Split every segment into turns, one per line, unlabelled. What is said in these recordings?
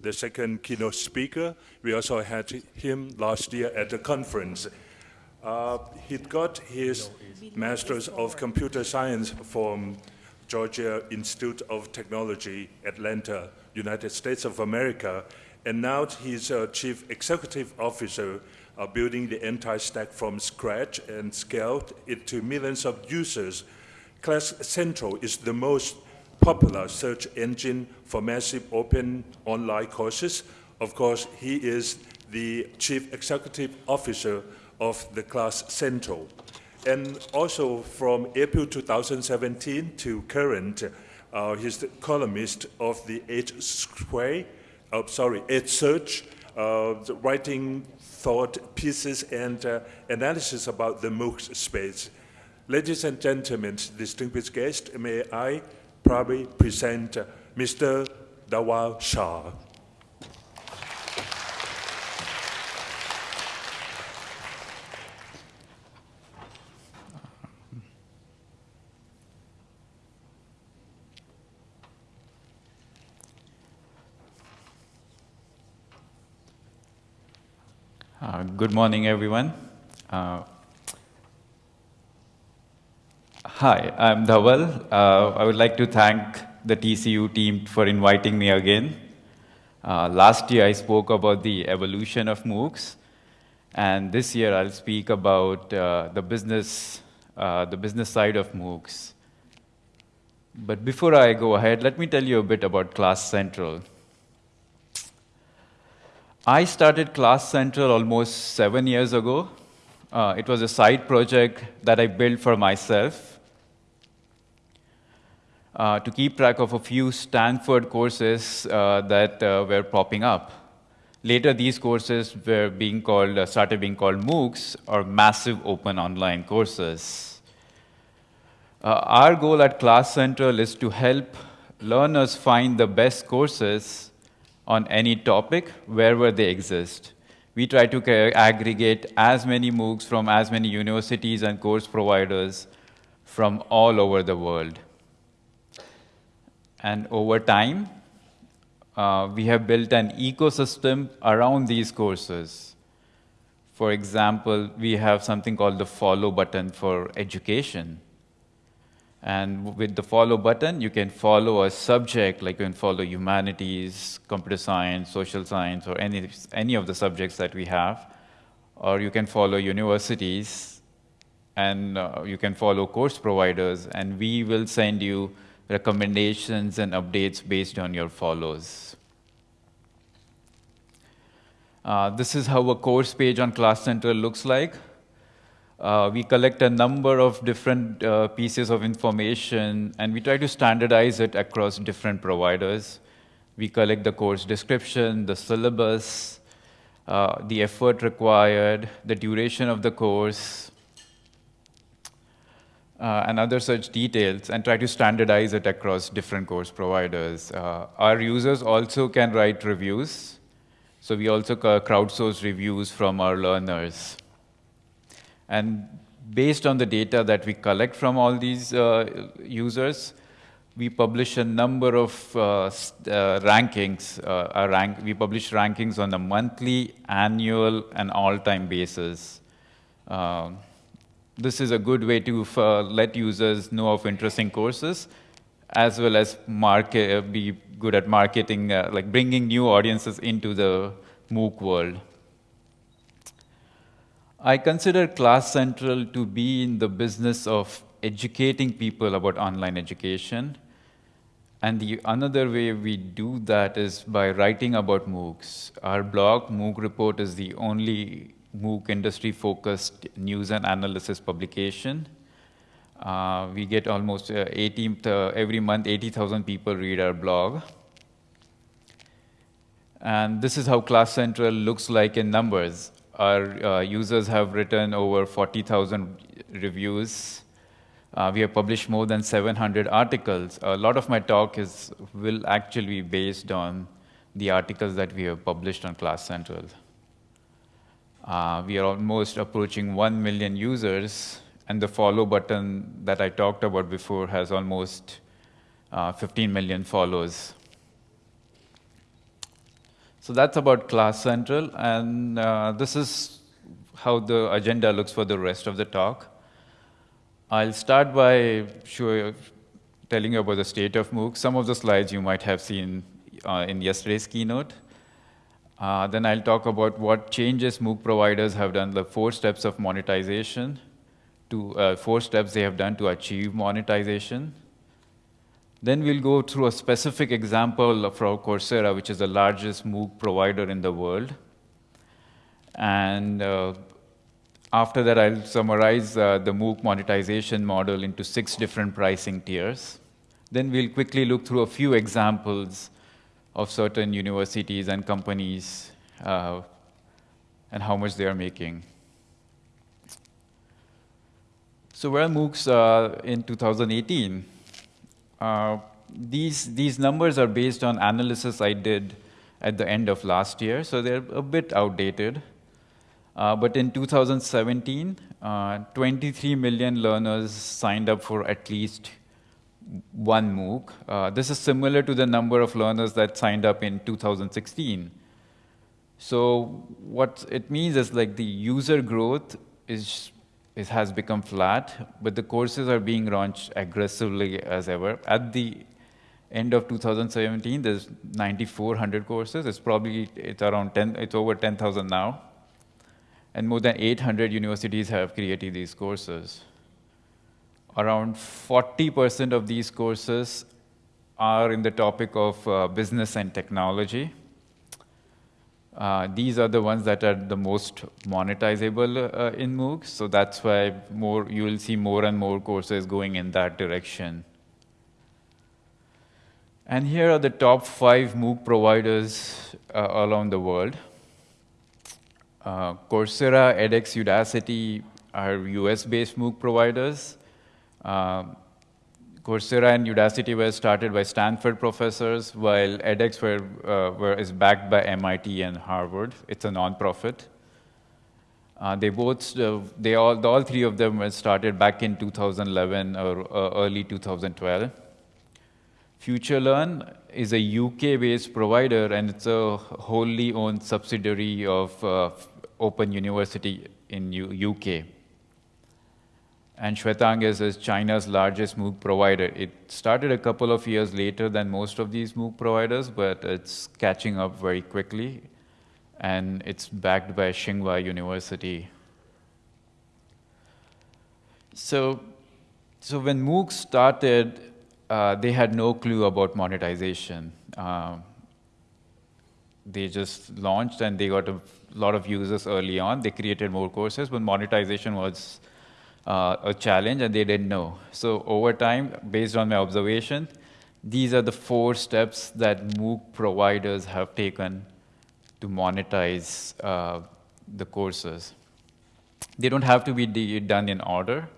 the second keynote speaker. We also had him last year at the conference. Uh, he got his Master's of Computer Science from Georgia Institute of Technology, Atlanta, United States of America, and now he's a Chief Executive Officer uh, building the entire stack from scratch and scaled it to millions of users. Class Central is the most popular search engine for massive open online courses. Of course, he is the Chief Executive Officer of the Class Central. And also from April 2017 to current, uh, he's the columnist of the Edge Square, oh, sorry, EdSurge, uh, writing thought pieces and uh, analysis about the MOOC space. Ladies and gentlemen, distinguished guests, may I probably present Mr. Dhaval Shah.
Uh, good morning, everyone. Uh, hi, I'm Dhaval. Uh, I would like to thank the TCU team for inviting me again. Uh, last year, I spoke about the evolution of MOOCs, and this year, I'll speak about uh, the business, uh, the business side of MOOCs. But before I go ahead, let me tell you a bit about Class Central. I started Class Central almost seven years ago. Uh, it was a side project that I built for myself uh, to keep track of a few Stanford courses uh, that uh, were popping up. Later, these courses were being called, uh, started being called MOOCs, or Massive Open Online Courses. Uh, our goal at Class Central is to help learners find the best courses on any topic wherever they exist. We try to aggregate as many MOOCs from as many universities and course providers from all over the world. And over time, uh, we have built an ecosystem around these courses. For example, we have something called the follow button for education. And with the follow button, you can follow a subject, like you can follow humanities, computer science, social science, or any, any of the subjects that we have. Or you can follow universities, and uh, you can follow course providers, and we will send you recommendations and updates based on your follows. Uh, this is how a course page on Class Central looks like. Uh, we collect a number of different uh, pieces of information, and we try to standardize it across different providers. We collect the course description, the syllabus, uh, the effort required, the duration of the course, uh, and other such details, and try to standardize it across different course providers. Uh, our users also can write reviews, so we also crowdsource reviews from our learners. And based on the data that we collect from all these uh, users, we publish a number of uh, uh, rankings. Uh, rank, we publish rankings on a monthly, annual, and all-time basis. Um, this is a good way to uh, let users know of interesting courses, as well as market, be good at marketing, uh, like bringing new audiences into the MOOC world. I consider Class Central to be in the business of educating people about online education. And the another way we do that is by writing about MOOCs. Our blog, MOOC Report, is the only MOOC industry-focused news and analysis publication. Uh, we get almost uh, 18, uh, every month, 80,000 people read our blog. And this is how Class Central looks like in numbers. Our uh, users have written over 40,000 reviews. Uh, we have published more than 700 articles. A lot of my talk is, will actually be based on the articles that we have published on Class Central. Uh, we are almost approaching 1 million users, and the follow button that I talked about before has almost uh, 15 million follows. So that's about Class Central, and uh, this is how the agenda looks for the rest of the talk. I'll start by show, telling you about the state of MOOC. Some of the slides you might have seen uh, in yesterday's keynote. Uh, then I'll talk about what changes MOOC providers have done, the four steps of monetization, to uh, four steps they have done to achieve monetization. Then we'll go through a specific example from Coursera, which is the largest MOOC provider in the world. And uh, after that, I'll summarize uh, the MOOC monetization model into six different pricing tiers. Then we'll quickly look through a few examples of certain universities and companies uh, and how much they are making. So where MOOCs uh, in 2018? Uh, these, these numbers are based on analysis I did at the end of last year, so they're a bit outdated. Uh, but in 2017, uh, 23 million learners signed up for at least one MOOC. Uh, this is similar to the number of learners that signed up in 2016. So what it means is like the user growth is, is has become flat, but the courses are being launched aggressively as ever. At the end of 2017, there's 9,400 courses. It's probably it's around 10. It's over 10,000 now and more than 800 universities have created these courses. Around 40% of these courses are in the topic of uh, business and technology. Uh, these are the ones that are the most monetizable uh, in MOOCs, so that's why more you will see more and more courses going in that direction. And here are the top five MOOC providers uh, around the world. Uh, Coursera, edX, Udacity are US-based MOOC providers. Uh, Coursera and Udacity were started by Stanford professors, while edX were, uh, were, is backed by MIT and Harvard. It's a nonprofit. Uh, they both, uh, they all, all three of them were started back in 2011 or uh, early 2012. FutureLearn is a UK-based provider, and it's a wholly owned subsidiary of uh, Open University in U UK. And Xuetang is China's largest MOOC provider. It started a couple of years later than most of these MOOC providers, but it's catching up very quickly. And it's backed by Tsinghua University. So, so when MOOC started, uh, they had no clue about monetization. Uh, they just launched and they got a lot of users early on. They created more courses, but monetization was uh, a challenge and they didn't know. So over time, based on my observation, these are the four steps that MOOC providers have taken to monetize uh, the courses. They don't have to be done in order.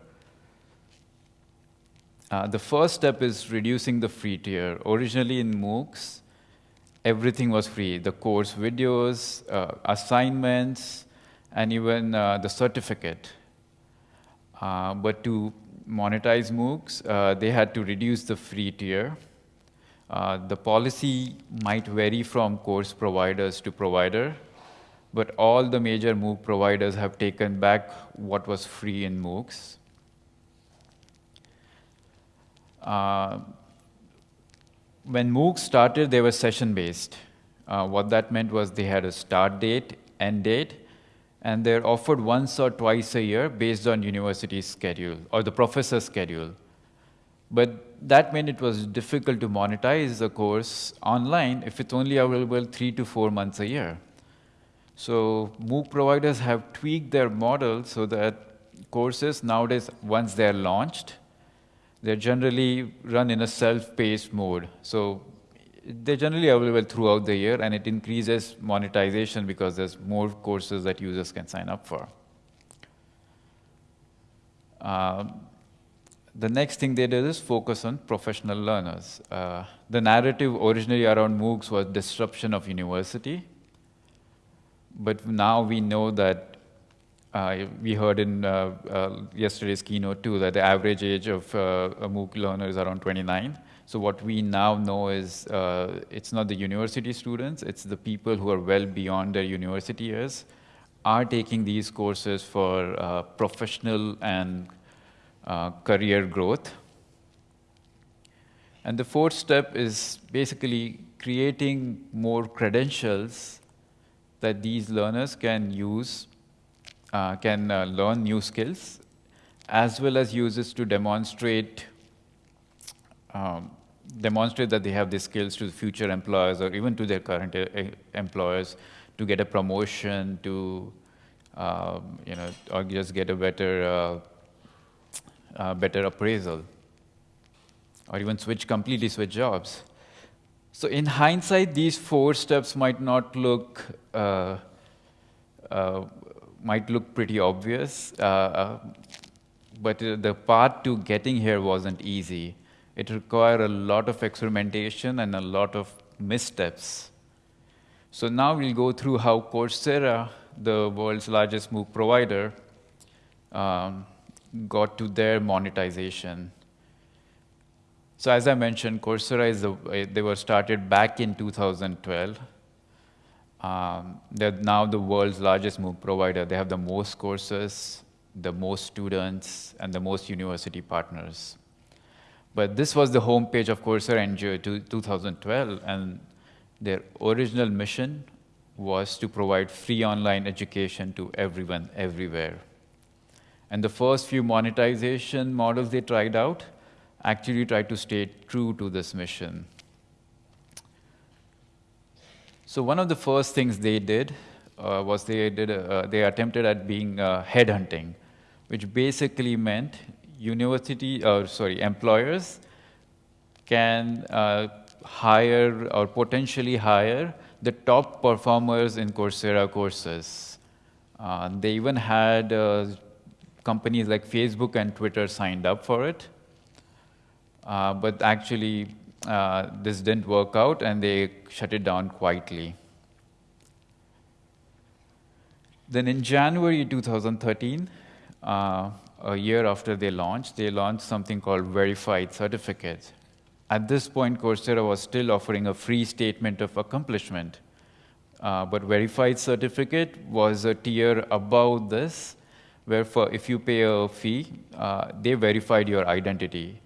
Uh, the first step is reducing the free tier. Originally in MOOCs, everything was free the course videos, uh, assignments, and even uh, the certificate. Uh, but to monetize MOOCs, uh, they had to reduce the free tier. Uh, the policy might vary from course providers to provider, but all the major MOOC providers have taken back what was free in MOOCs. Uh, when MOOCs started, they were session-based. Uh, what that meant was they had a start date, end date, and they're offered once or twice a year based on university schedule or the professor's schedule. But that meant it was difficult to monetize the course online if it's only available three to four months a year. So MOOC providers have tweaked their model so that courses nowadays, once they're launched, they're generally run in a self-paced mode. So they're generally available throughout the year, and it increases monetization because there's more courses that users can sign up for. Um, the next thing they did is focus on professional learners. Uh, the narrative originally around MOOCs was disruption of university, but now we know that uh, we heard in uh, uh, yesterday's keynote too that the average age of a MOOC learner is around 29. So what we now know is uh, it's not the university students, it's the people who are well beyond their university years are taking these courses for uh, professional and uh, career growth. And the fourth step is basically creating more credentials that these learners can use, uh, can uh, learn new skills, as well as use it to demonstrate um, demonstrate that they have the skills to future employers or even to their current uh, employers to get a promotion, to um, you know, or just get a better uh, uh, better appraisal, or even switch completely switch jobs. So in hindsight, these four steps might not look uh, uh might look pretty obvious, uh, but the path to getting here wasn't easy. It required a lot of experimentation and a lot of missteps. So now we'll go through how Coursera, the world's largest MOOC provider, um, got to their monetization. So as I mentioned, Coursera is the, they were started back in 2012. Um, they're now the world's largest MOOC provider. They have the most courses, the most students, and the most university partners. But this was the homepage of Coursera in 2012, and their original mission was to provide free online education to everyone, everywhere. And the first few monetization models they tried out actually tried to stay true to this mission. So one of the first things they did uh, was they, did, uh, they attempted at being uh, headhunting, which basically meant university, or sorry, employers can uh, hire or potentially hire the top performers in Coursera courses. Uh, they even had uh, companies like Facebook and Twitter signed up for it. Uh, but actually, uh, this didn't work out and they shut it down quietly. Then in January 2013, uh, a year after they launched, they launched something called Verified certificates. At this point, Coursera was still offering a free statement of accomplishment. Uh, but Verified Certificate was a tier above this, where for, if you pay a fee, uh, they verified your identity.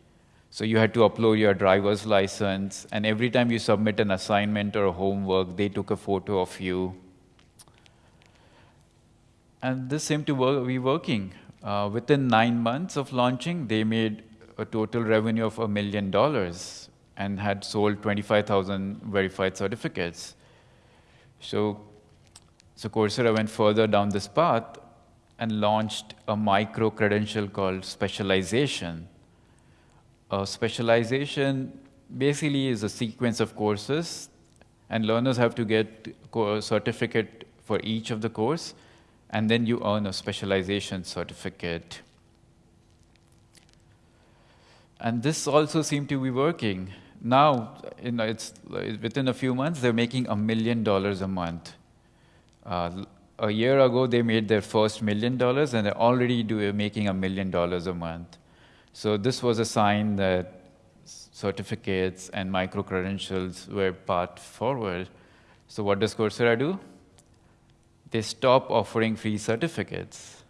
So you had to upload your driver's license, and every time you submit an assignment or homework, they took a photo of you. And this seemed to be working. Uh, within nine months of launching, they made a total revenue of a million dollars and had sold 25,000 verified certificates. So, so Coursera went further down this path and launched a micro credential called specialization. A specialization basically is a sequence of courses, and learners have to get a certificate for each of the course and then you earn a specialization certificate. And this also seemed to be working. Now, you know, it's within a few months, they're making a million dollars a month. Uh, a year ago, they made their first million dollars, and they're already do, making a million dollars a month. So this was a sign that certificates and micro credentials were path forward. So what does Coursera do? They stop offering free certificates.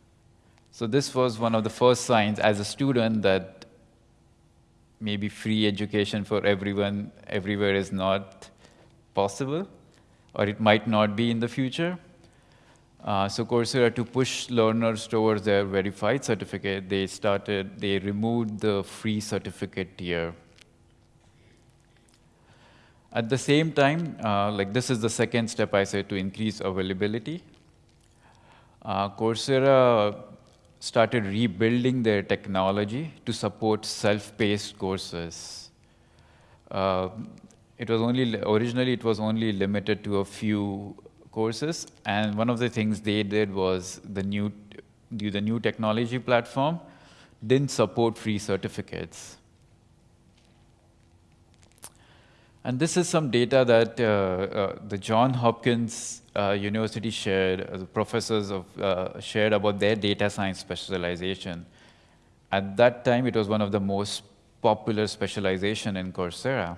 So this was one of the first signs as a student that maybe free education for everyone everywhere is not possible, or it might not be in the future. Uh, so Coursera, to push learners towards their verified certificate, they started, they removed the free certificate tier. At the same time, uh, like this is the second step I said to increase availability. Uh, Coursera started rebuilding their technology to support self-paced courses. Uh, it was only originally it was only limited to a few courses, and one of the things they did was the new the new technology platform didn't support free certificates. And this is some data that uh, uh, the John Hopkins uh, University shared, uh, the professors of, uh, shared about their data science specialization. At that time, it was one of the most popular specialization in Coursera.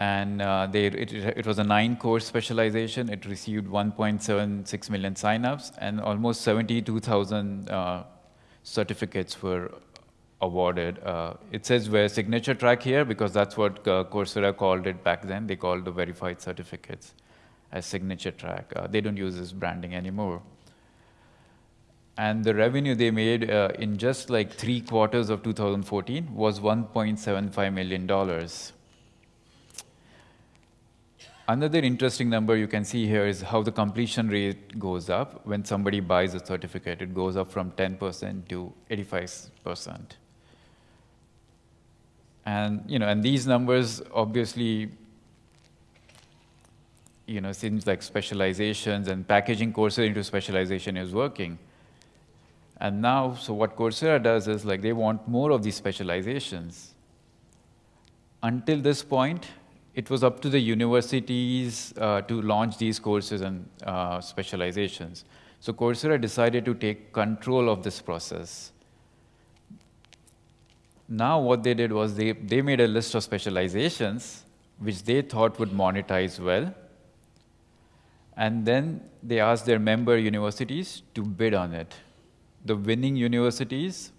And uh, they, it, it, was a nine course specialization. It received 1.76 million signups and almost 72,000 uh, certificates were awarded. Uh, it says where signature track here because that's what uh, Coursera called it back then. They called the verified certificates as signature track. Uh, they don't use this branding anymore. And the revenue they made uh, in just like three quarters of 2014 was $1.75 million. Another interesting number you can see here is how the completion rate goes up. When somebody buys a certificate, it goes up from 10% to 85%. And, you know, and these numbers obviously, you know, seems like specializations and packaging courses into specialization is working. And now, so what Coursera does is like they want more of these specializations. Until this point, it was up to the universities uh, to launch these courses and uh, specializations. So Coursera decided to take control of this process. Now what they did was they, they made a list of specializations which they thought would monetize well. And then they asked their member universities to bid on it. The winning universities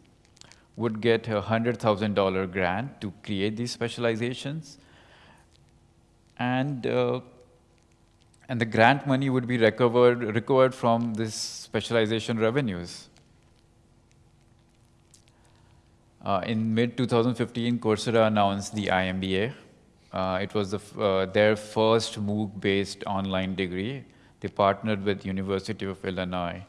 would get a $100,000 grant to create these specializations and uh, and the grant money would be recovered recovered from this specialization revenues. Uh, in mid 2015, Coursera announced the IMBA. Uh, it was the, uh, their first MOOC-based online degree. They partnered with University of Illinois.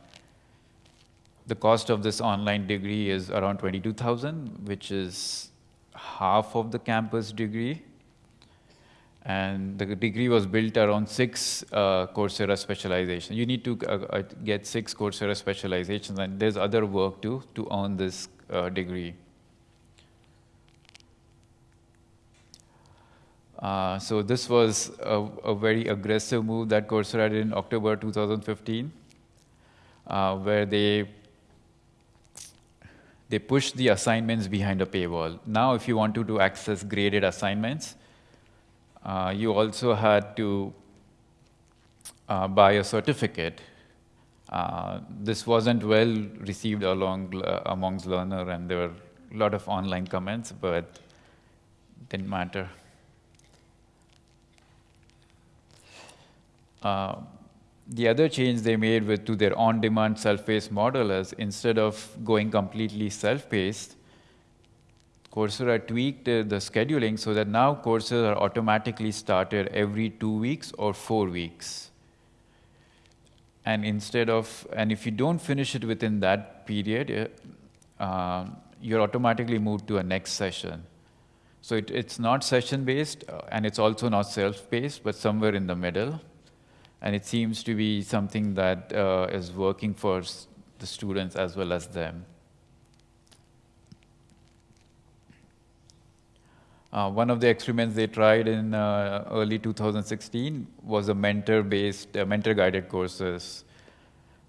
The cost of this online degree is around 22,000, which is half of the campus degree. And the degree was built around six uh, Coursera specializations. You need to uh, uh, get six Coursera specializations, and there's other work too to earn this degree. Uh, so this was a, a, very aggressive move that Coursera did in October 2015, uh, where they they pushed the assignments behind a paywall. Now, if you wanted to, access graded assignments, uh, you also had to uh, buy a certificate. Uh, this wasn't well received along amongst learner, and there were a lot of online comments, but didn't matter. Uh, the other change they made with to their on-demand self-paced model is instead of going completely self-paced, Coursera tweaked uh, the scheduling so that now courses are automatically started every two weeks or four weeks. And instead of, and if you don't finish it within that period, uh, um, you're automatically moved to a next session. So it, it's not session-based, uh, and it's also not self-paced, but somewhere in the middle. And it seems to be something that uh, is working for the students as well as them. Uh, one of the experiments they tried in uh, early 2016 was a mentor-based, uh, mentor-guided courses,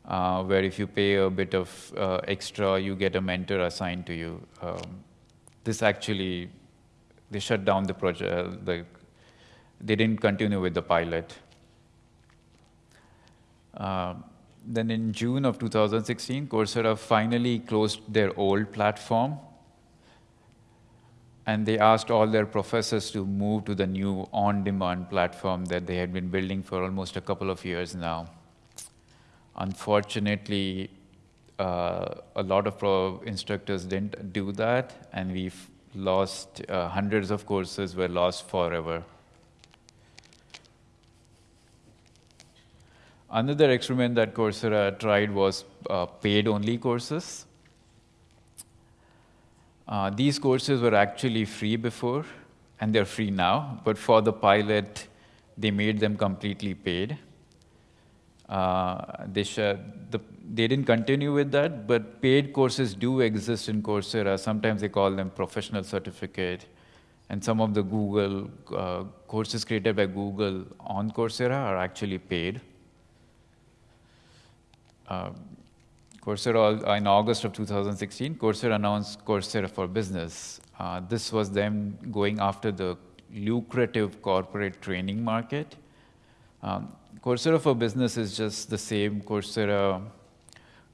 uh, where if you pay a bit of uh, extra, you get a mentor assigned to you. Um, this actually, they shut down the project. The, they didn't continue with the pilot. Uh, then in June of 2016, Coursera finally closed their old platform and they asked all their professors to move to the new on-demand platform that they had been building for almost a couple of years now. Unfortunately, uh, a lot of instructors didn't do that, and we've lost uh, hundreds of courses were lost forever. Another experiment that Coursera tried was uh, paid-only courses. Uh, these courses were actually free before, and they're free now, but for the pilot, they made them completely paid. Uh, they, the, they didn't continue with that, but paid courses do exist in Coursera. Sometimes they call them professional certificate. And some of the Google uh, courses created by Google on Coursera are actually paid. Uh, Coursera, in August of 2016, Coursera announced Coursera for Business. Uh, this was them going after the lucrative corporate training market. Um, Coursera for Business is just the same Coursera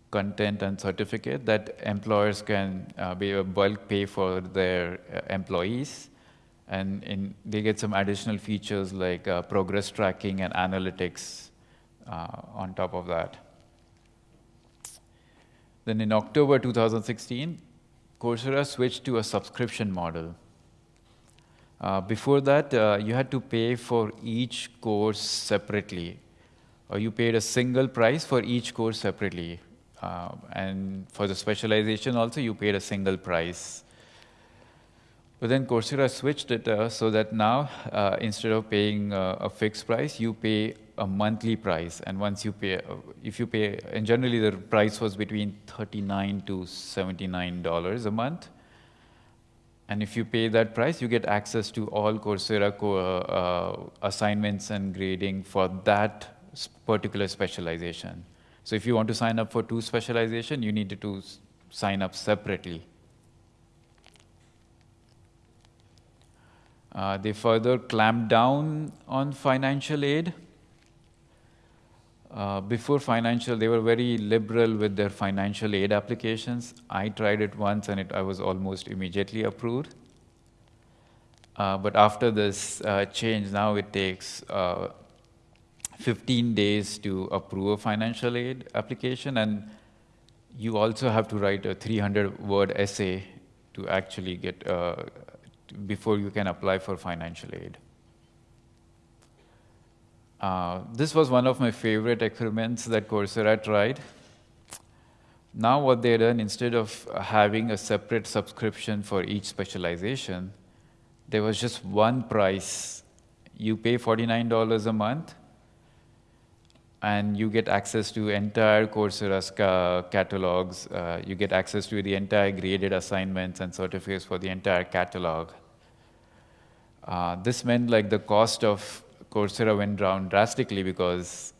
content and certificate that employers can uh, be a bulk pay for their uh, employees. And in, they get some additional features like uh, progress tracking and analytics uh, on top of that. Then in October 2016, Coursera switched to a subscription model. Uh, before that, uh, you had to pay for each course separately, or you paid a single price for each course separately. Uh, and for the specialization also, you paid a single price. But then Coursera switched it uh, so that now, uh, instead of paying uh, a fixed price, you pay a monthly price. And once you pay, uh, if you pay, and generally the price was between 39 to $79 a month. And if you pay that price, you get access to all Coursera co uh, assignments and grading for that particular specialization. So if you want to sign up for two specialization, you need to sign up separately. Uh, they further clamped down on financial aid. Uh, before financial, they were very liberal with their financial aid applications. I tried it once and it, I was almost immediately approved. Uh, but after this uh, change, now it takes uh, 15 days to approve a financial aid application, and you also have to write a 300 word essay to actually get uh, before you can apply for financial aid. Uh, this was one of my favorite experiments that Coursera tried. Now what they done, instead of having a separate subscription for each specialization, there was just one price. You pay $49 a month, and you get access to entire Coursera's ca catalogs. Uh, you get access to the entire graded assignments and certificates for the entire catalog. Uh, this meant like the cost of Coursera went down drastically because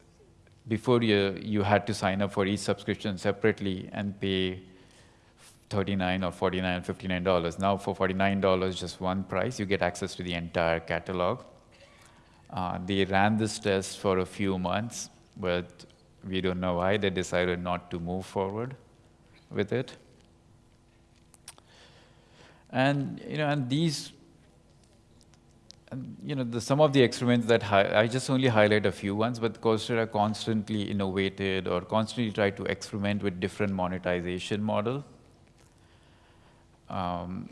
before you, you had to sign up for each subscription separately and pay 39 or 49 59 dollars. Now for 49 dollars just one price you get access to the entire catalog. Uh, they ran this test for a few months but we don't know why. They decided not to move forward with it. And you know, and these, you know, the, some of the experiments that I just only highlight a few ones, but Coursera constantly innovated or constantly tried to experiment with different monetization model. Um,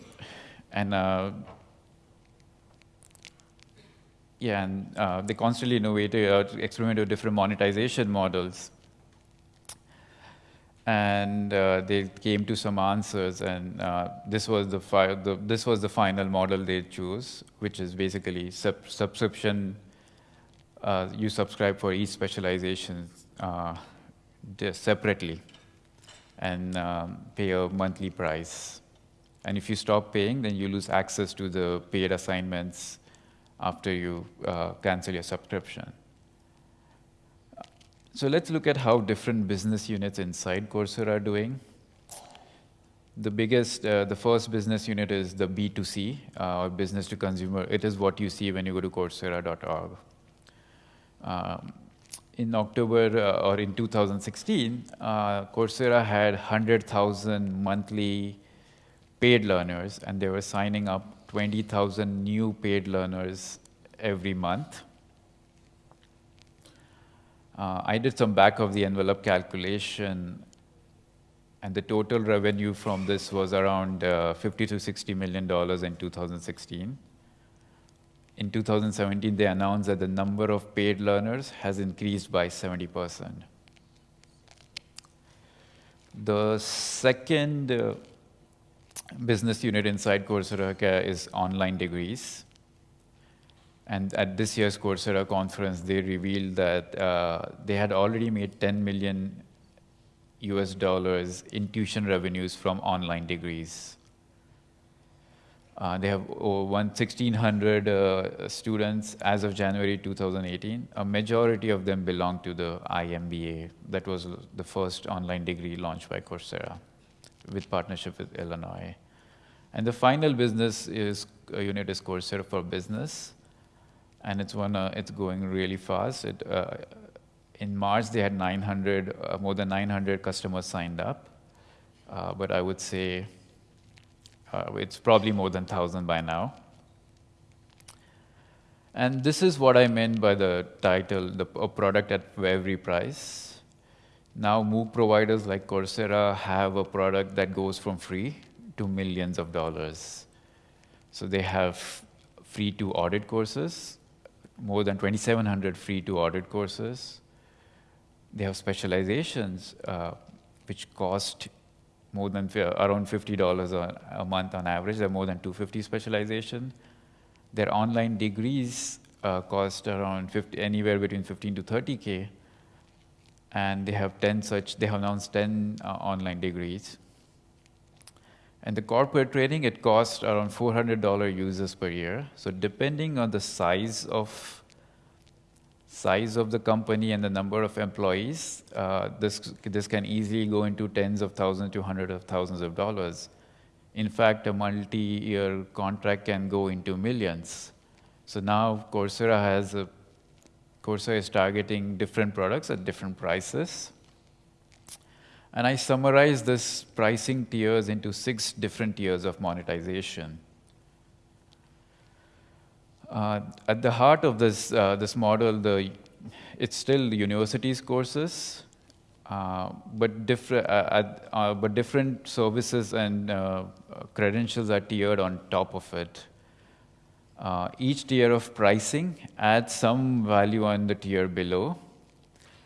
and uh, yeah, and uh, they constantly innovated, uh, experimented with different monetization models. And uh, they came to some answers, and uh, this was the, the, this was the final model they chose, which is basically sub subscription. Uh, you subscribe for each specialization uh, separately, and um, pay a monthly price. And if you stop paying, then you lose access to the paid assignments after you uh, cancel your subscription. So let's look at how different business units inside Coursera are doing. The biggest, uh, the first business unit is the B2C, uh, or business to consumer. It is what you see when you go to Coursera.org. Um, in October uh, or in 2016, uh, Coursera had 100,000 monthly paid learners, and they were signing up 20,000 new paid learners every month. Uh, I did some back of the envelope calculation, and the total revenue from this was around uh, 50 to 60 million dollars in 2016. In 2017, they announced that the number of paid learners has increased by 70%. The second uh, business unit inside Coursera is online degrees. And at this year's Coursera conference, they revealed that uh, they had already made 10 million US dollars in tuition revenues from online degrees. Uh, they have over 1,600 uh, students as of January 2018. A majority of them belong to the IMBA. That was the first online degree launched by Coursera with partnership with Illinois. And the final business is uh, unit is Coursera for Business, and it's one uh, it's going really fast. It, uh, in March they had 900 uh, more than 900 customers signed up, uh, but I would say it's probably more than 1,000 by now. And this is what I meant by the title, the a product at every price. Now MOOC providers like Coursera have a product that goes from free to millions of dollars. So they have free to audit courses, more than 2,700 free to audit courses. They have specializations, uh, which cost more than around $50 a, month on average. There are more than 250 specialization. Their online degrees uh, cost around 50, anywhere between 15 to 30K. And they have 10 such, they have announced 10 uh, online degrees. And the corporate training, it costs around $400 users per year. So depending on the size of size of the company and the number of employees, uh, this, this can easily go into tens of thousands to hundreds of thousands of dollars. In fact, a multi-year contract can go into millions. So now Coursera has a, Coursera is targeting different products at different prices. And I summarize this pricing tiers into six different tiers of monetization. Uh, at the heart of this, uh, this model, the, it's still the university's courses, uh, but, different, uh, uh, but different services and uh, credentials are tiered on top of it. each tier of pricing adds some value on the tier below,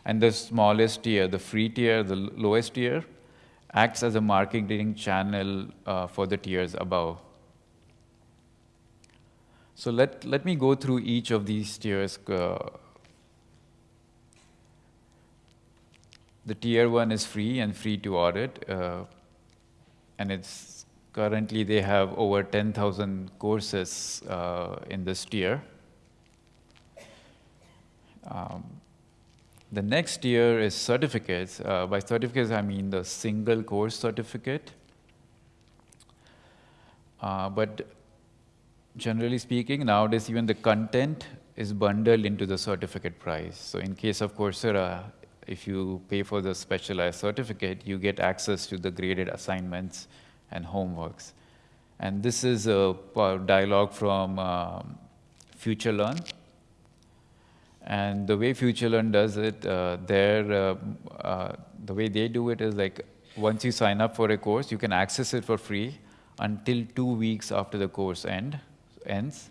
and the smallest tier, the free tier, the lowest tier, acts as a marketing channel for the tiers above. So let, let me go through each of these tiers. Uh, the tier one is free and free to audit. Uh, and it's currently they have over 10,000 courses uh, in this tier. Um, the next tier is certificates. Uh, by certificates, I mean the single course certificate. Uh, but generally speaking, nowadays even the content is bundled into the certificate price. So in case of Coursera, if you pay for the specialized certificate, you get access to the graded assignments and homeworks. And this is a dialogue from um, FutureLearn. And the way FutureLearn does it, uh, uh, uh, the way they do it is like once you sign up for a course, you can access it for free until two weeks after the course end ends.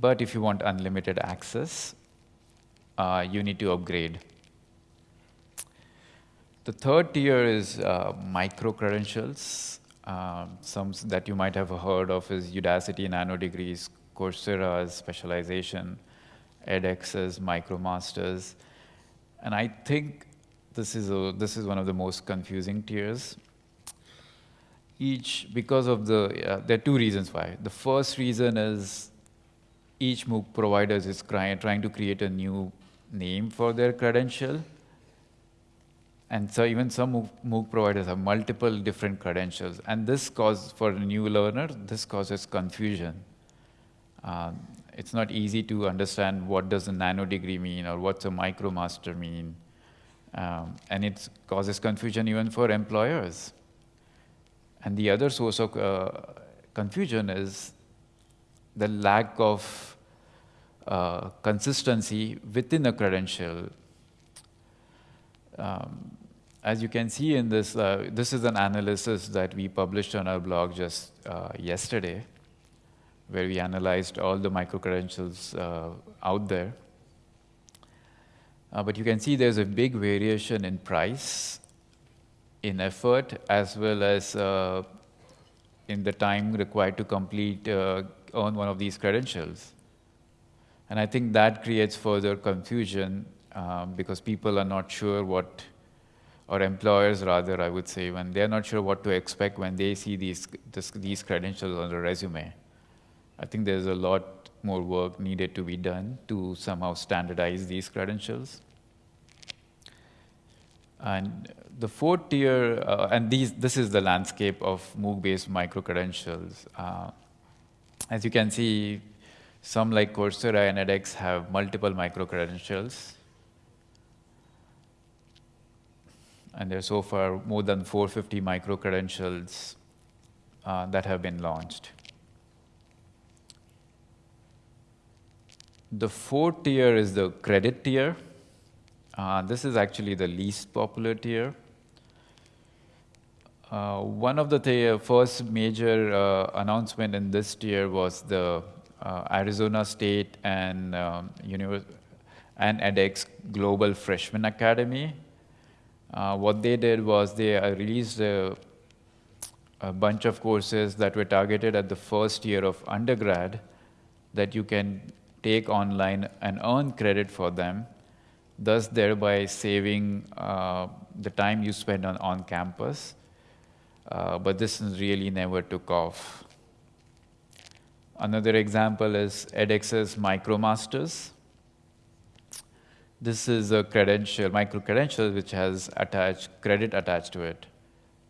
But if you want unlimited access, uh, you need to upgrade. The third tier is uh, micro credentials. Uh, some that you might have heard of is Udacity Nano Degrees, Coursera's specialization, edX's MicroMasters. And I think this is, a, this is one of the most confusing tiers each, because of the, uh, there are two reasons why. The first reason is each MOOC provider is trying to create a new name for their credential. And so even some MOOC providers have multiple different credentials. And this causes, for a new learner, this causes confusion. Um, it's not easy to understand what does a nano degree mean or what's a micromaster mean. Um, and it causes confusion even for employers. And the other source of uh, confusion is the lack of uh, consistency within a credential. Um, as you can see in this, uh, this is an analysis that we published on our blog just uh, yesterday, where we analyzed all the micro-credentials uh, out there. Uh, but you can see there's a big variation in price in effort as well as uh, in the time required to complete uh, on one of these credentials. And I think that creates further confusion um, because people are not sure what, or employers rather, I would say, when they're not sure what to expect when they see these, this, these credentials on the resume. I think there's a lot more work needed to be done to somehow standardize these credentials. And the fourth tier, uh, and these, this is the landscape of MOOC-based micro-credentials. Uh, as you can see, some like Coursera and edX have multiple micro-credentials. And there are so far more than 450 micro-credentials uh, that have been launched. The fourth tier is the credit tier. Uh, this is actually the least popular tier. Uh, one of the th first major uh, announcement in this tier was the uh, Arizona State and um, and edX Global Freshman Academy. Uh, what they did was they uh, released a, a bunch of courses that were targeted at the first year of undergrad that you can take online and earn credit for them, thus thereby saving uh, the time you spend on, on campus. Uh, but this really never took off. Another example is edX's MicroMasters. This is a credential, micro-credential, which has attached credit attached to it.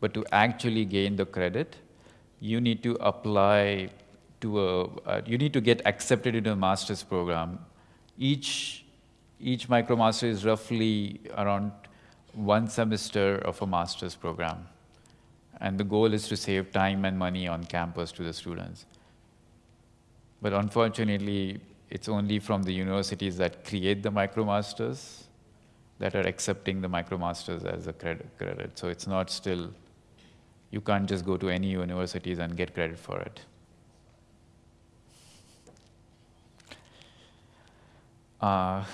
But to actually gain the credit, you need to apply to a, uh, you need to get accepted into a master's program. Each, each MicroMaster is roughly around one semester of a master's program. And the goal is to save time and money on campus to the students. But unfortunately, it's only from the universities that create the MicroMasters that are accepting the MicroMasters as a credit, credit. So it's not still, you can't just go to any universities and get credit for it. Uh,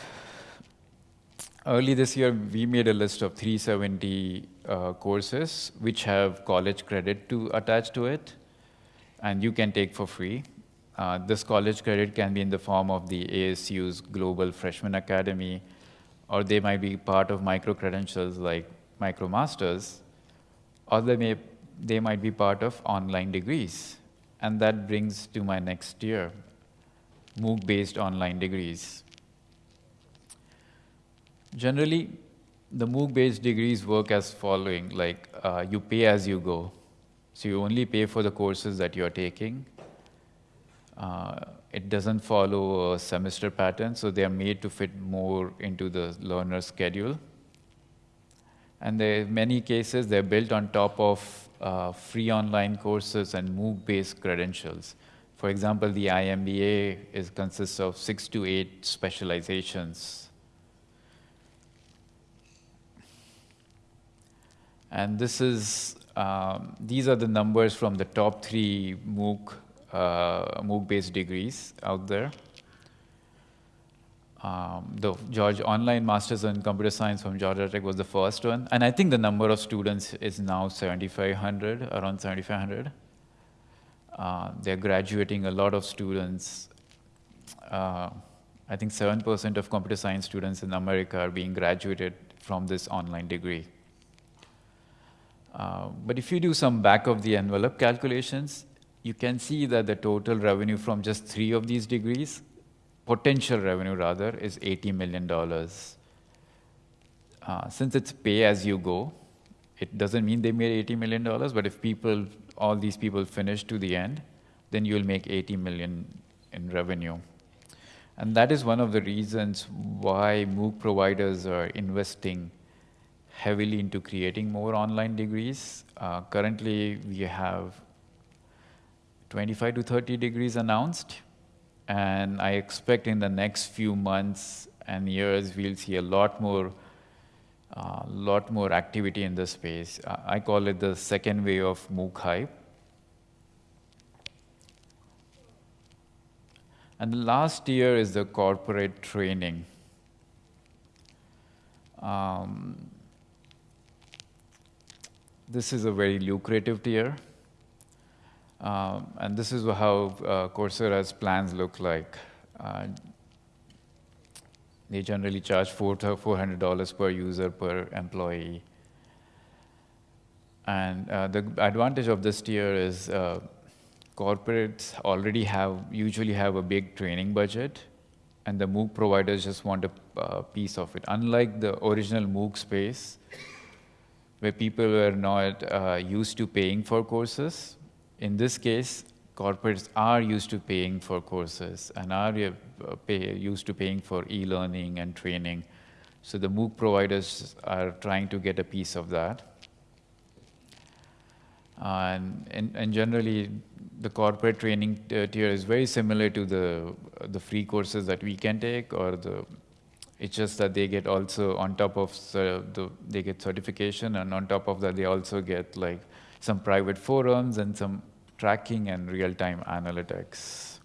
early this year, we made a list of 370 uh, courses which have college credit to attach to it, and you can take for free. Uh, this college credit can be in the form of the ASU's Global Freshman Academy, or they might be part of micro-credentials like MicroMasters, or they, may, they might be part of online degrees. And that brings to my next year, MOOC-based online degrees. Generally, the MOOC-based degrees work as following, like uh, you pay as you go. So you only pay for the courses that you're taking, uh, it doesn't follow a semester pattern, so they are made to fit more into the learner's schedule. And in many cases, they're built on top of uh, free online courses and MOOC-based credentials. For example, the IMBA is, consists of six to eight specializations. And this is, um, these are the numbers from the top three MOOC uh, MOOC-based degrees out there. Um, the George Online Masters in Computer Science from Georgia Tech was the first one. And I think the number of students is now 7,500, around 7,500. Uh, they're graduating a lot of students. Uh, I think 7% of computer science students in America are being graduated from this online degree. Uh, but if you do some back of the envelope calculations, you can see that the total revenue from just three of these degrees, potential revenue rather, is $80 million. Uh, since it's pay as you go, it doesn't mean they made $80 million, but if people, all these people finish to the end, then you'll make 80 million in revenue. And that is one of the reasons why MOOC providers are investing heavily into creating more online degrees. Uh, currently, we have 25 to 30 degrees announced. And I expect in the next few months and years, we'll see a lot more, uh, lot more activity in this space. Uh, I call it the second wave of MOOC hype. And the last tier is the corporate training. Um, this is a very lucrative tier. Um, and this is how uh, Coursera's plans look like. Uh, they generally charge $400 per user per employee. And uh, the advantage of this tier is uh, corporates already have, usually have a big training budget, and the MOOC providers just want a uh, piece of it. Unlike the original MOOC space, where people were not uh, used to paying for courses, in this case, corporates are used to paying for courses and are uh, pay, used to paying for e-learning and training. So the MOOC providers are trying to get a piece of that. And, and, and, generally, the corporate training tier is very similar to the, the free courses that we can take, or the, it's just that they get also on top of the, they get certification, and on top of that, they also get like some private forums and some tracking and real-time analytics.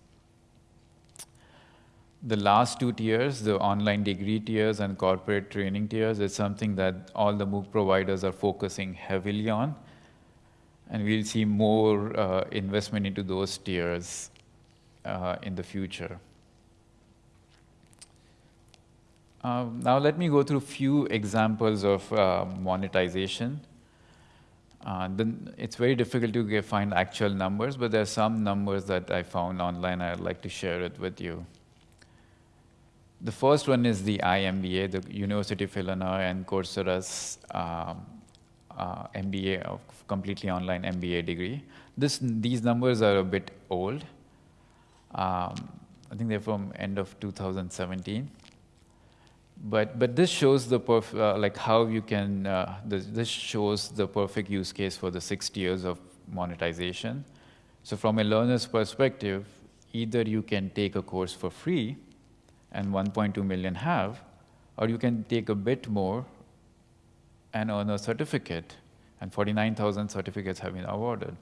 The last two tiers, the online degree tiers and corporate training tiers, is something that all the MOOC providers are focusing heavily on and we'll see more uh, investment into those tiers uh, in the future. Um, now let me go through a few examples of uh, monetization. Uh, it's very difficult to get, find actual numbers, but there are some numbers that I found online. I'd like to share it with you. The first one is the iMBA, the University of Illinois and Coursera's um, uh, MBA, of completely online MBA degree. This, these numbers are a bit old. Um, I think they're from end of 2017. But, but this shows the perf uh, like how you can, uh, this, this shows the perfect use case for the six tiers of monetization. So from a learner's perspective, either you can take a course for free, and 1.2 million have, or you can take a bit more and earn a certificate. And 49,000 certificates have been awarded.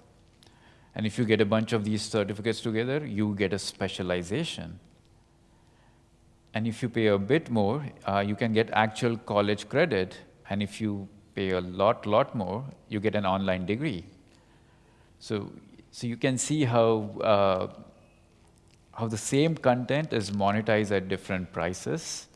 And if you get a bunch of these certificates together, you get a specialization. And if you pay a bit more, uh, you can get actual college credit. And if you pay a lot, lot more, you get an online degree. So, so you can see how, uh, how the same content is monetized at different prices.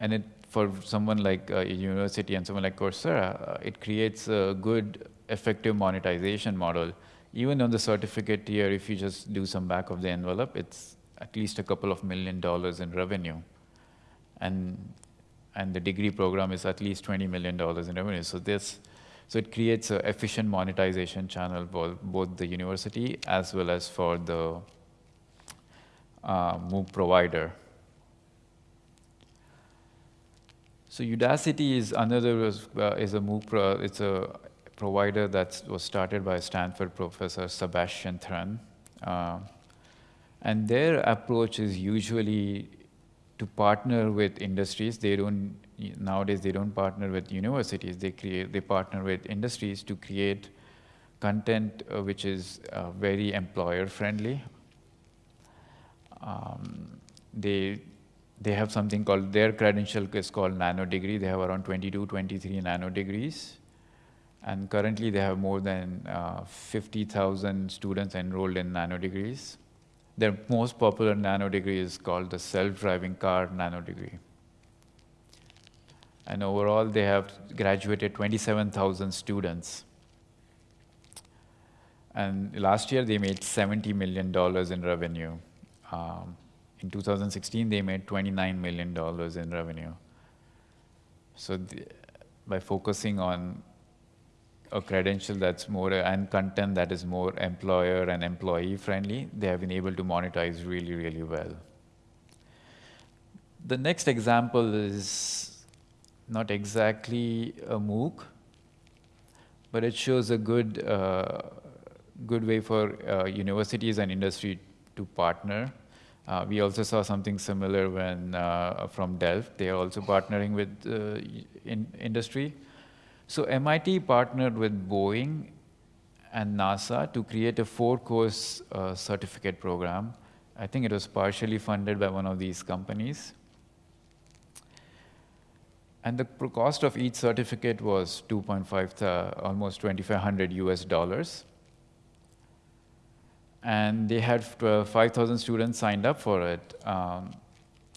And it for someone like uh, a university and someone like Coursera, uh, it creates a good, effective monetization model. Even on the certificate tier, if you just do some back of the envelope, it's at least a couple of million dollars in revenue. And, and the degree program is at least $20 million in revenue. So this, so it creates an efficient monetization channel for both the university as well as for the uh, MOOC provider. So Udacity is another uh, is a MOOC. Pro, it's a provider that was started by Stanford professor Sebastian Thrun, uh, and their approach is usually to partner with industries. They don't nowadays they don't partner with universities. They create they partner with industries to create content uh, which is uh, very employer friendly. Um, they they have something called, their credential is called nano degree. They have around 22, 23 nano degrees. And currently they have more than uh, 50,000 students enrolled in nano degrees. Their most popular nano degree is called the self-driving car nano degree. And overall, they have graduated 27,000 students. And last year, they made $70 million in revenue. Um, in 2016, they made $29 million in revenue. So the, by focusing on a credential that's more and content that is more employer and employee friendly, they have been able to monetize really, really well. The next example is not exactly a MOOC, but it shows a good, uh, good way for uh, universities and industry to partner uh, we also saw something similar when uh, from Delft. They are also partnering with uh, in industry. So MIT partnered with Boeing and NASA to create a four-course uh, certificate program. I think it was partially funded by one of these companies. And the cost of each certificate was 2.5, almost 2,500 US dollars and they had uh, 5,000 students signed up for it. Um,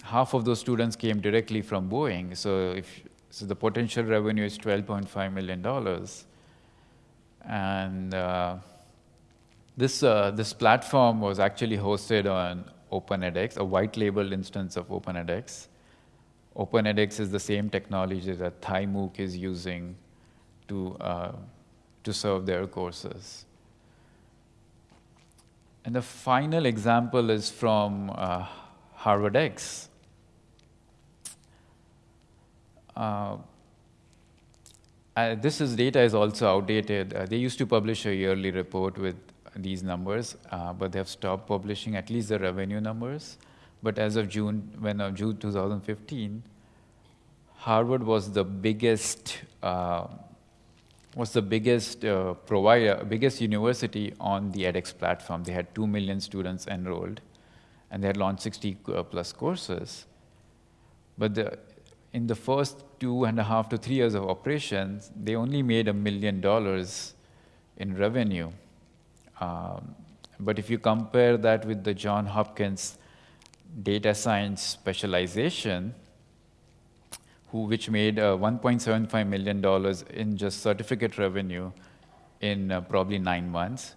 half of those students came directly from Boeing, so if so the potential revenue is $12.5 million. And uh, this, uh, this platform was actually hosted on OpenEdX, a white labeled instance of OpenEdX. OpenEdX is the same technology that ThaiMOOC is using to, uh, to serve their courses. And the final example is from uh, HarvardX. Uh, uh, this is data is also outdated. Uh, they used to publish a yearly report with these numbers, uh, but they have stopped publishing at least the revenue numbers. But as of June, when of June 2015, Harvard was the biggest uh, was the biggest uh, provider, biggest university on the edX platform. They had two million students enrolled, and they had launched 60 uh, plus courses. But the, in the first two and a half to three years of operations, they only made a million dollars in revenue. Um, but if you compare that with the John Hopkins data science specialization, who, which made uh, $1.75 million in just certificate revenue in uh, probably nine months,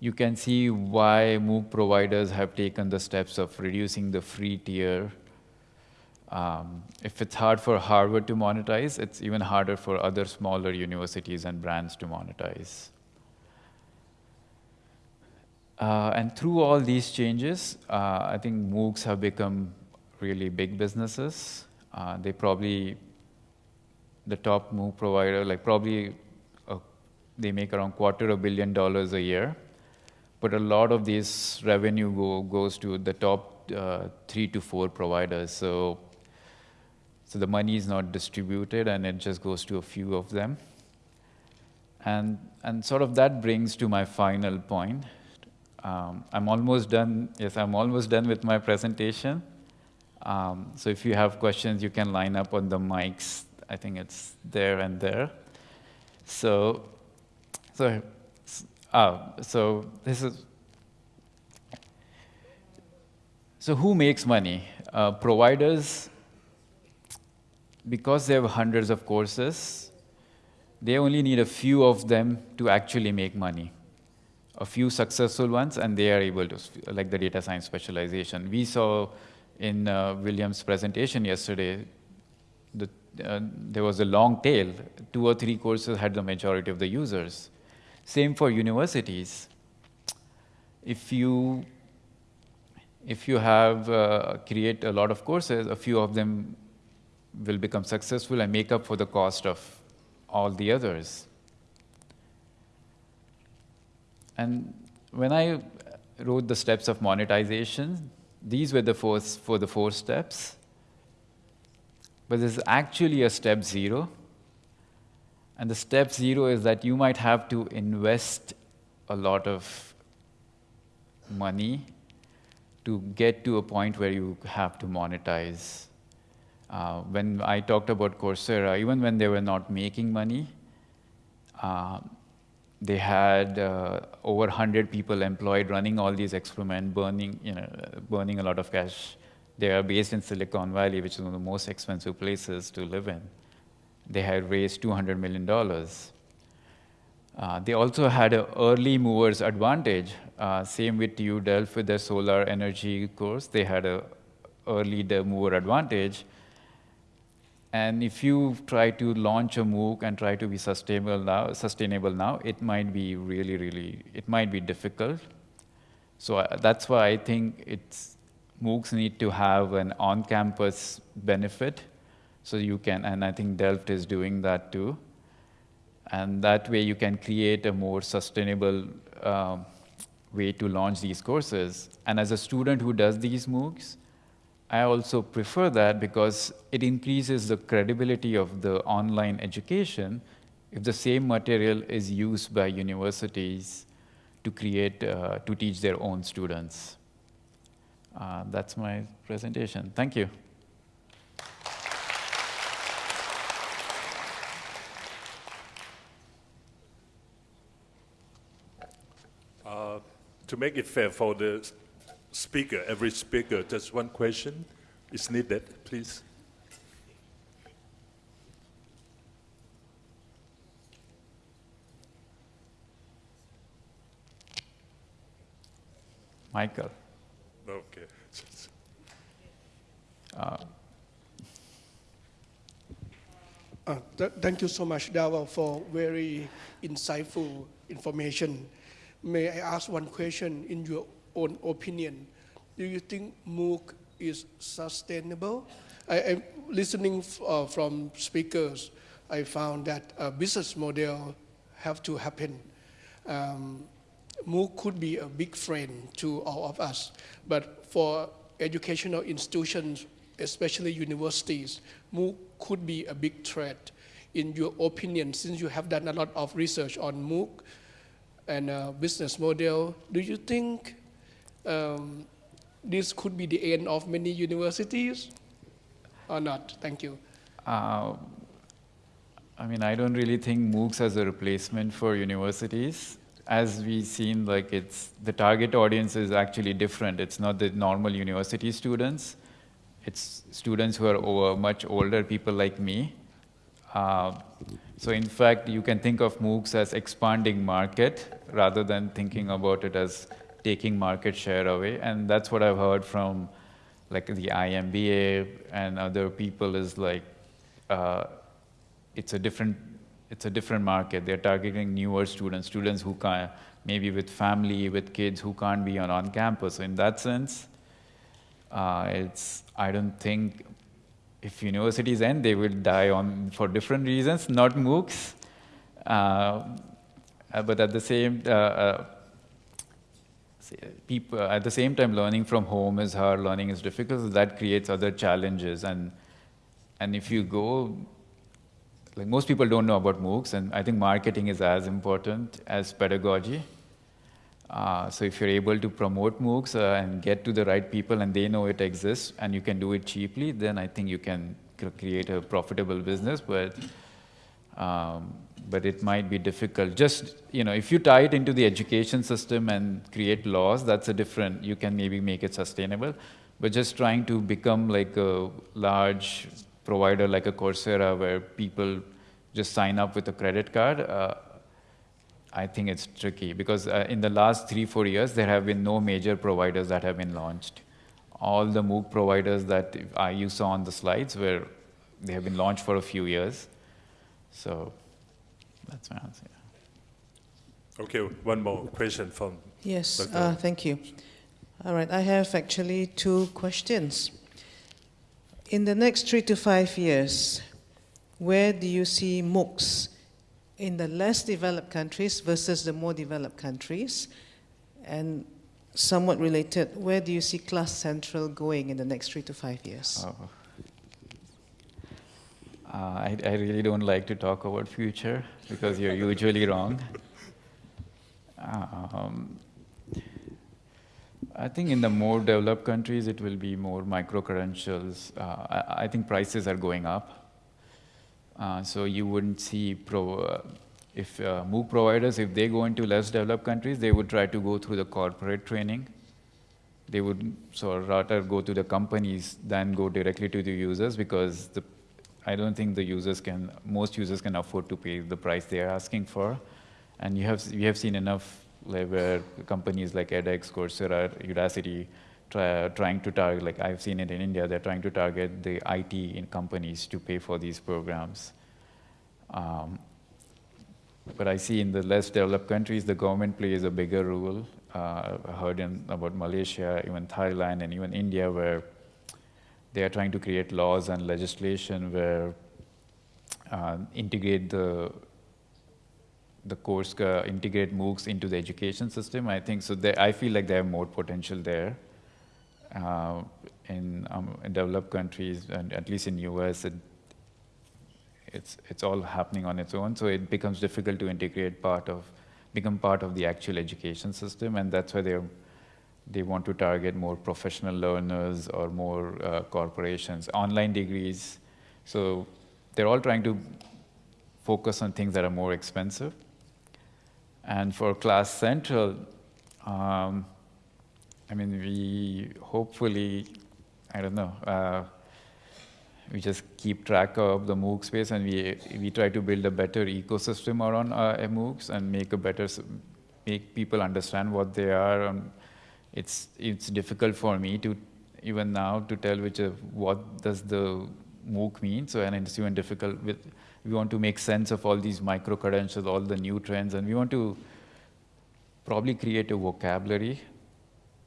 you can see why MOOC providers have taken the steps of reducing the free tier. Um, if it's hard for Harvard to monetize, it's even harder for other smaller universities and brands to monetize. Uh, and through all these changes, uh, I think MOOCs have become really big businesses. Uh, they probably, the top MOOC provider, like probably uh, they make around quarter of a billion dollars a year. But a lot of this revenue go, goes to the top uh, three to four providers. So, so the money is not distributed and it just goes to a few of them. And, and sort of that brings to my final point. Um, I'm almost done. Yes, I'm almost done with my presentation. Um, so if you have questions, you can line up on the mics. I think it's there and there. So, so, ah, so this is. So who makes money? Uh, providers, because they have hundreds of courses, they only need a few of them to actually make money a few successful ones, and they are able to, like the data science specialization. We saw in uh, William's presentation yesterday, the, uh, there was a long tail. Two or three courses had the majority of the users. Same for universities. If you if you have uh, create a lot of courses, a few of them will become successful and make up for the cost of all the others. And when I wrote the steps of monetization, these were the four, for the four steps. But there's actually a step zero. And the step zero is that you might have to invest a lot of money to get to a point where you have to monetize. Uh, when I talked about Coursera, even when they were not making money, uh, they had uh, over 100 people employed running all these experiments, burning, you know, burning a lot of cash. They are based in Silicon Valley, which is one of the most expensive places to live in. They had raised $200 million. Uh, they also had an early movers advantage. Uh, same with TU Delft with their solar energy course. They had an early mover advantage. And if you try to launch a MOOC and try to be sustainable now, sustainable now, it might be really, really, it might be difficult. So uh, that's why I think it's MOOCs need to have an on-campus benefit, so you can, and I think Delft is doing that too. And that way you can create a more sustainable um, way to launch these courses. And as a student who does these MOOCs, I also prefer that because it increases the credibility of the online education if the same material is used by universities to create, uh, to teach their own students. Uh, that's my presentation. Thank you.
Uh, to make it fair for the speaker, every speaker, just one question is needed, please.
Michael.
Okay.
Uh, uh, th thank you so much, Dhaval, for very insightful information. May I ask one question in your own opinion? Do you think MOOC is sustainable? I, am listening uh, from speakers. I found that a business model have to happen. Um, MOOC could be a big friend to all of us, but for educational institutions, especially universities, MOOC could be a big threat. In your opinion, since you have done a lot of research on MOOC and uh, business model, do you think um, this could be the end of many universities or not? Thank you.
Uh, I mean, I don't really think MOOCs as a replacement for universities. As we've seen, like it's the target audience is actually different. It's not the normal university students. It's students who are over, much older, people like me. Uh, so in fact, you can think of MOOCs as expanding market rather than thinking about it as taking market share away. And that's what I've heard from like the IMBA and other people is like, uh, it's a different, it's a different market. They're targeting newer students, students who can maybe with family, with kids who can't be on, on campus. So in that sense, uh, it's, I don't think if universities end, they will die on for different reasons, not MOOCs. Uh, but at the same, uh, uh, people, at the same time, learning from home is hard, learning is difficult, so that creates other challenges. And, and if you go, like most people don't know about MOOCs, and I think marketing is as important as pedagogy. Uh, so if you're able to promote MOOCs uh, and get to the right people and they know it exists and you can do it cheaply, then I think you can create a profitable business. But um, but it might be difficult. Just you know, if you tie it into the education system and create laws, that's a different. You can maybe make it sustainable. But just trying to become like a large provider like a Coursera, where people just sign up with a credit card. Uh, I think it's tricky because uh, in the last three, four years, there have been no major providers that have been launched. All the MOOC providers that I, you saw on the slides were, they have been launched for a few years. So that's my answer.
Okay, one more question from
Yes, uh, thank you. All right, I have actually two questions. In the next three to five years, where do you see MOOCs in the less developed countries versus the more developed countries? And somewhat related, where do you see Class Central going in the next three to five years?
Oh. Uh, I, I really don't like to talk about future because you're usually wrong. Um, I think in the more developed countries, it will be more micro-credentials. Uh, I, I, think prices are going up. Uh, so you wouldn't see pro, uh, if uh, MOOC providers, if they go into less developed countries, they would try to go through the corporate training. They would so rather go to the companies than go directly to the users because the, I don't think the users can, most users can afford to pay the price they are asking for. And you have, we have seen enough like, where companies like edX, Coursera, Udacity, try, trying to target, like I've seen it in India, they're trying to target the IT in companies to pay for these programs. Um, but I see in the less developed countries, the government plays a bigger role. Uh, I heard in, about Malaysia, even Thailand, and even India, where they are trying to create laws and legislation where uh, integrate the the course uh, integrate MOOCs into the education system. I think so. They, I feel like they have more potential there. Uh, in, um, in, developed countries, and at least in US, it, it's it's all happening on its own. So it becomes difficult to integrate part of become part of the actual education system, and that's why they they want to target more professional learners or more uh, corporations, online degrees. So they're all trying to focus on things that are more expensive. And for Class Central, um, I mean, we hopefully, I don't know, uh, we just keep track of the MOOC space and we, we try to build a better ecosystem around uh, MOOCs and make a better, make people understand what they are and it's it's difficult for me to even now to tell which what does the MOOC mean. So and it's even difficult with we want to make sense of all these micro credentials, all the new trends, and we want to probably create a vocabulary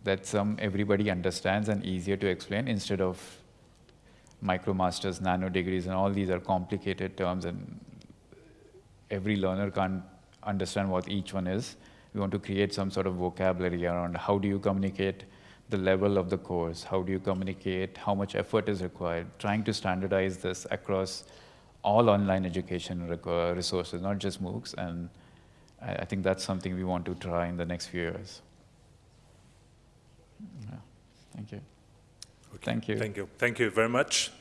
that some everybody understands and easier to explain instead of micro masters, nano degrees, and all these are complicated terms and every learner can't understand what each one is. We want to create some sort of vocabulary around how do you communicate the level of the course, how do you communicate, how much effort is required, trying to standardize this across all online education resources, not just MOOCs. And I, I think that's something we want to try in the next few years. Yeah. Thank you. Thank you.
Thank you. Thank you very much.